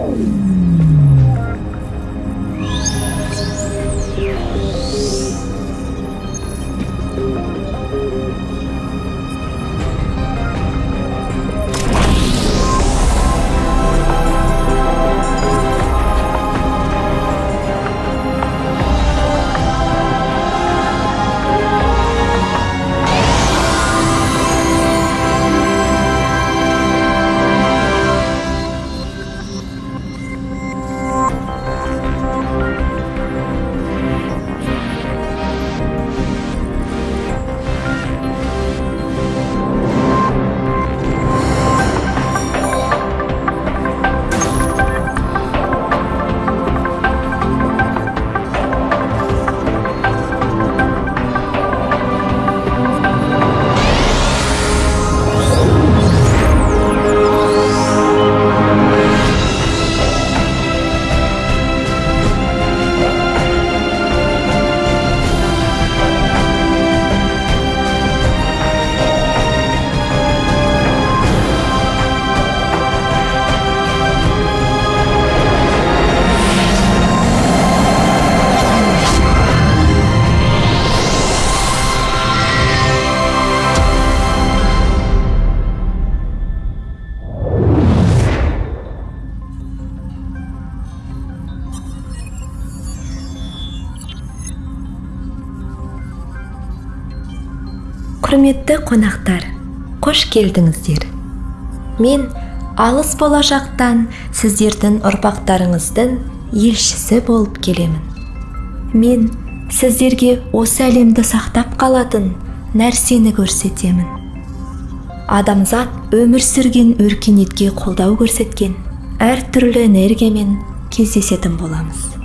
Thank you. Құрметті қонақтар қош келдіңіздер. Мен алыс болашақтан сіздердің ұрпақтарыңыздың елшісі болып келемін. Мен сіздерге осы әлемді сақтап қалатын нәрсені көрсетемін. Адамзат өмір сүрген өркениетке қолдау көрсеткен әртүрлі энергиямен кездесетін боламыз.